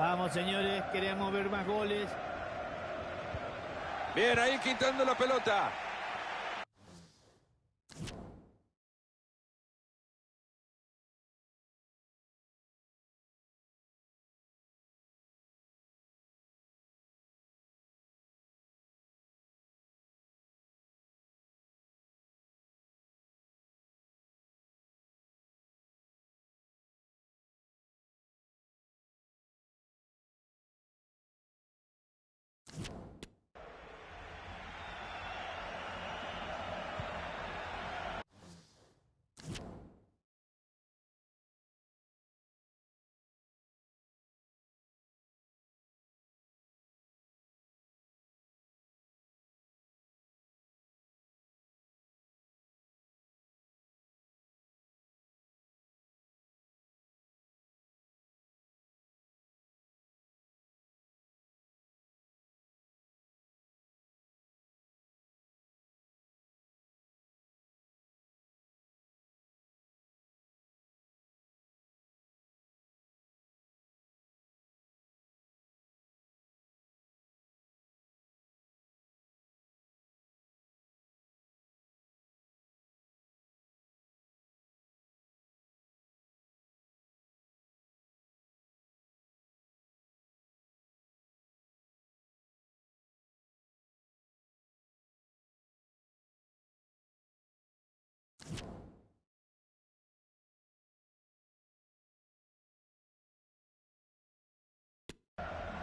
Vamos, señores, queremos ver más goles. Bien, ahí quitando la pelota.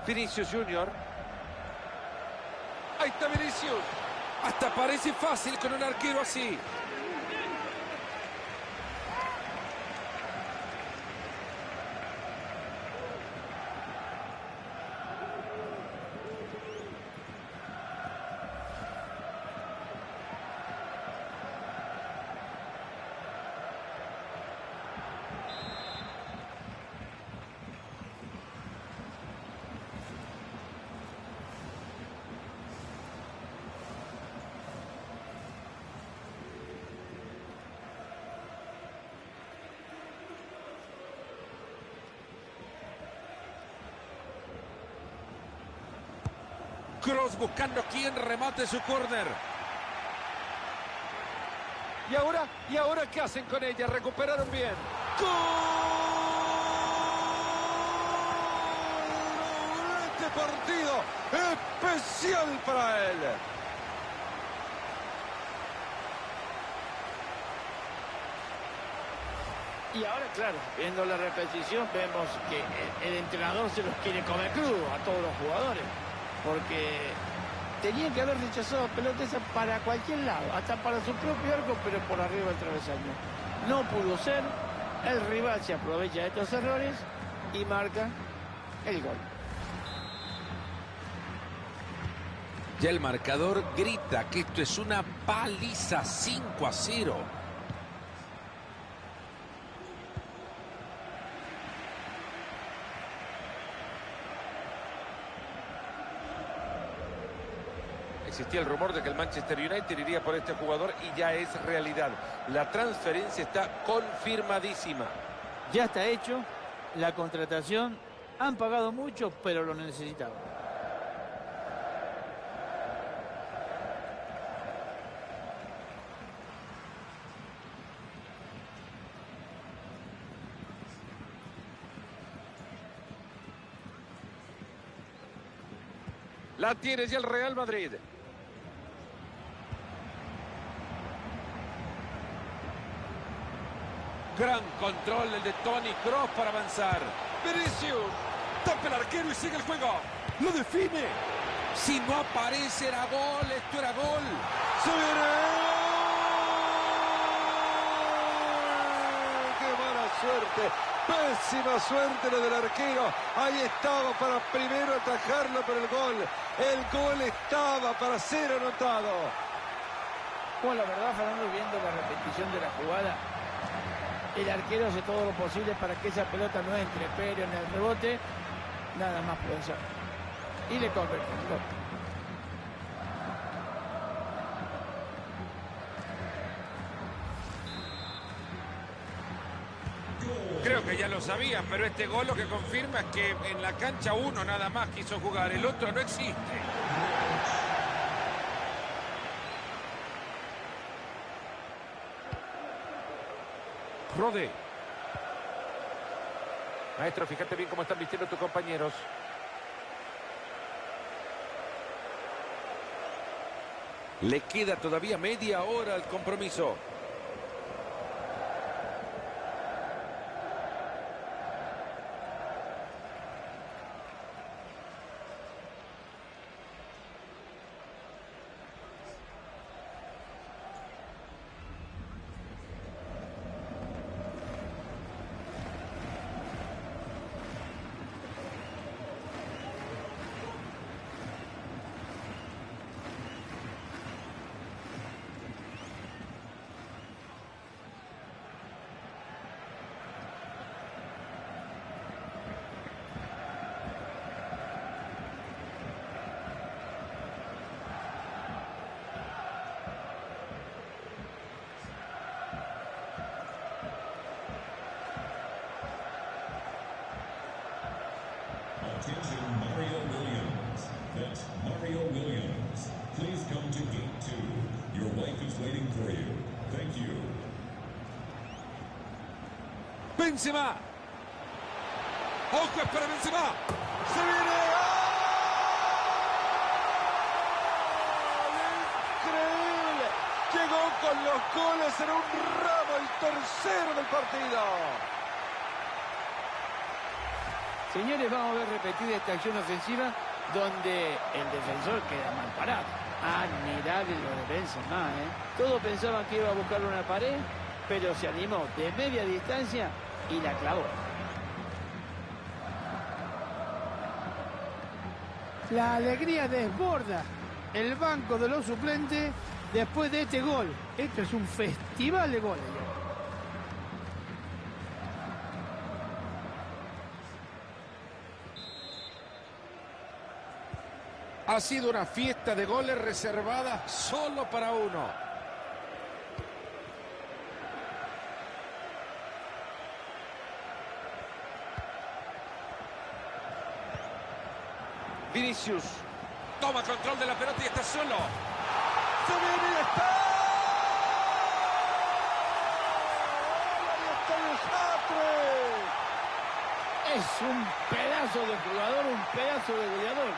Vinicius Junior. Ahí está Vinicius. Hasta parece fácil con un arquero así. Cross buscando quien remate su córner. ¿Y ahora? ¿Y ahora qué hacen con ella? Recuperaron bien. ¡Gol! Este partido especial para él. Y ahora, claro, viendo la repetición, vemos que el, el entrenador se los quiere comer crudo a todos los jugadores. Porque tenían que haber rechazado pelotas esas para cualquier lado, hasta para su propio arco, pero por arriba del travesaño. No pudo ser, el rival se aprovecha de estos errores y marca el gol. Ya el marcador grita que esto es una paliza 5 a 0. Existía el rumor de que el Manchester United iría por este jugador y ya es realidad. La transferencia está confirmadísima. Ya está hecho, la contratación, han pagado mucho, pero lo necesitaban. La tiene ya el Real Madrid. Gran control el de Tony Cross para avanzar. Vinicius. Tapa el arquero y sigue el juego. Lo define. Si no aparece era gol, esto era gol. ¡Se viene! ¡Qué mala suerte! Pésima suerte la del arquero. Ahí estaba para primero atajarlo, pero el gol, el gol estaba para ser anotado. Bueno, la verdad, Fernando, viendo la repetición de la jugada, el arquero hace todo lo posible para que esa pelota no entre, pero en el rebote, nada más puede. Y le convierte. Creo que ya lo sabían, pero este gol lo que confirma es que en la cancha uno nada más quiso jugar, el otro no existe. Rode. Maestro, fíjate bien cómo están vistiendo tus compañeros. Le queda todavía media hora al compromiso. Benzema. Ojo es para Benzema. ¡Se viene! ¡Increíble! Llegó con los goles en un ramo, el tercero del partido. Señores, vamos a ver repetida esta acción ofensiva donde el defensor queda mal parado. Admirable lo de Benzema, ¿eh? Todos pensaban que iba a buscar una pared, pero se animó de media distancia y la clavó. La alegría desborda el banco de los suplentes después de este gol. Esto es un festival de goles. Ha sido una fiesta de goles reservada solo para uno. Vinicius toma control de la pelota y está solo. ¡Se viene y está! ¡Ahí está el desastre! Es un pedazo de jugador, un pedazo de goleador.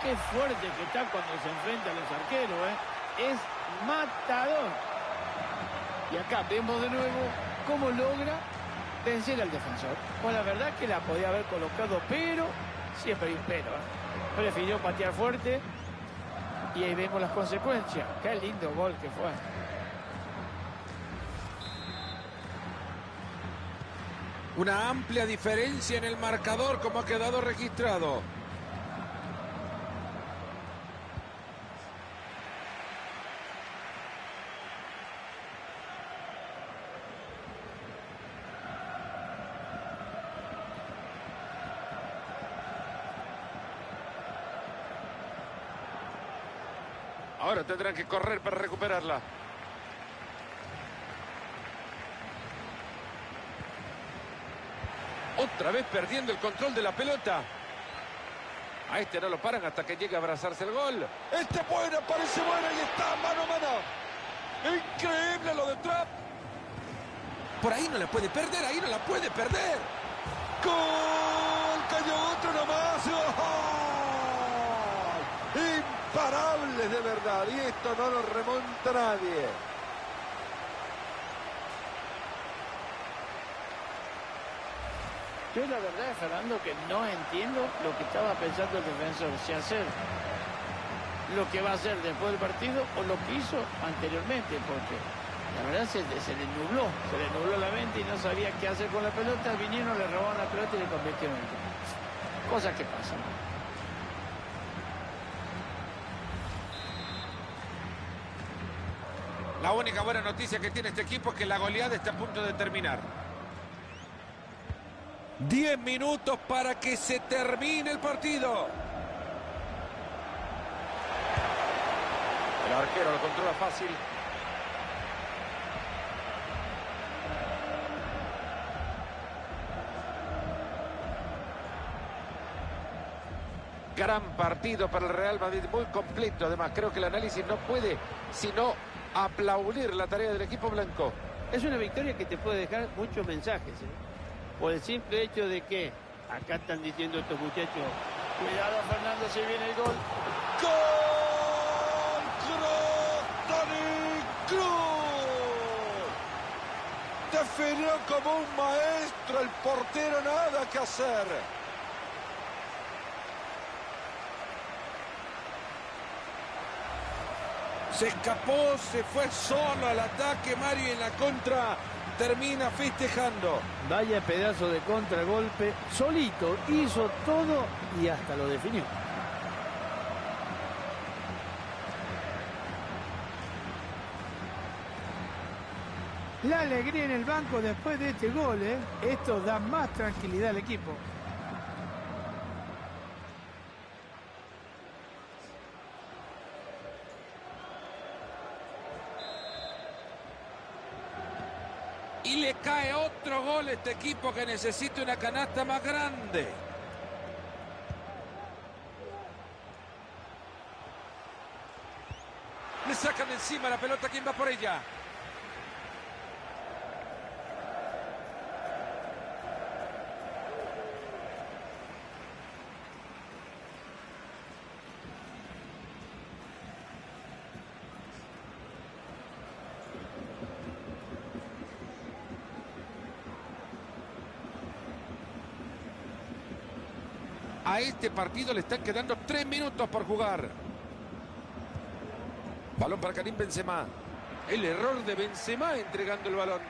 Qué fuerte que está cuando se enfrenta a los arqueros, ¿eh? Es matador. Y acá vemos de nuevo cómo logra vencer al defensor. Pues la verdad que la podía haber colocado, pero siempre hay un pero. ¿eh? Prefirió patear fuerte y ahí vemos las consecuencias. Qué lindo gol que fue. Una amplia diferencia en el marcador como ha quedado registrado. Tendrán que correr para recuperarla. Otra vez perdiendo el control de la pelota. A este no lo paran hasta que llegue a abrazarse el gol. Este es buena, parece buena y está mano a mano. Increíble lo de Trap. Por ahí no la puede perder, ahí no la puede perder. ¡Gol! Cayó otro nomás. ¡Gol! Imparables Y esto no lo remonta nadie. Yo la verdad, Fernando, que no entiendo lo que estaba pensando el defensor. Si hacer lo que va a hacer después del partido o lo que hizo anteriormente, porque la verdad se, se le nubló, se le nubló la mente y no sabía qué hacer con la pelota. Vinieron, le robaron la pelota y le convirtieron en gol. Cosas que pasan. La única buena noticia que tiene este equipo es que la goleada está a punto de terminar. 10 minutos para que se termine el partido. El arquero lo controla fácil. Gran partido para el Real Madrid, muy completo. Además, creo que el análisis no puede sino aplaudir la tarea del equipo blanco. Es una victoria que te puede dejar muchos mensajes. ¿eh? Por el simple hecho de que acá están diciendo estos muchachos, cuidado Fernando, se viene el gol. ¡Gol! ¡Toni Cruz! Definió como un maestro el portero, nada que hacer. Se escapó, se fue solo al ataque Mario y en la contra termina festejando. Vaya pedazo de contragolpe, solito, hizo todo y hasta lo definió. La alegría en el banco después de este gol, ¿eh? Esto da más tranquilidad al equipo. Cae otro gol este equipo que necesita una canasta más grande. Le sacan encima la pelota, ¿quién va por ella? Este partido le están quedando tres minutos por jugar. Balón para Karim Benzema. El error de Benzema entregando el balón.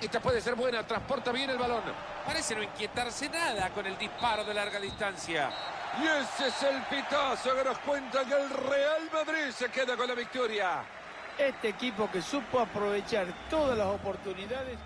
Esta puede ser buena, transporta bien el balón. Parece no inquietarse nada con el disparo de larga distancia. Y ese es el pitazo que nos cuenta que el Real Madrid se queda con la victoria. Este equipo que supo aprovechar todas las oportunidades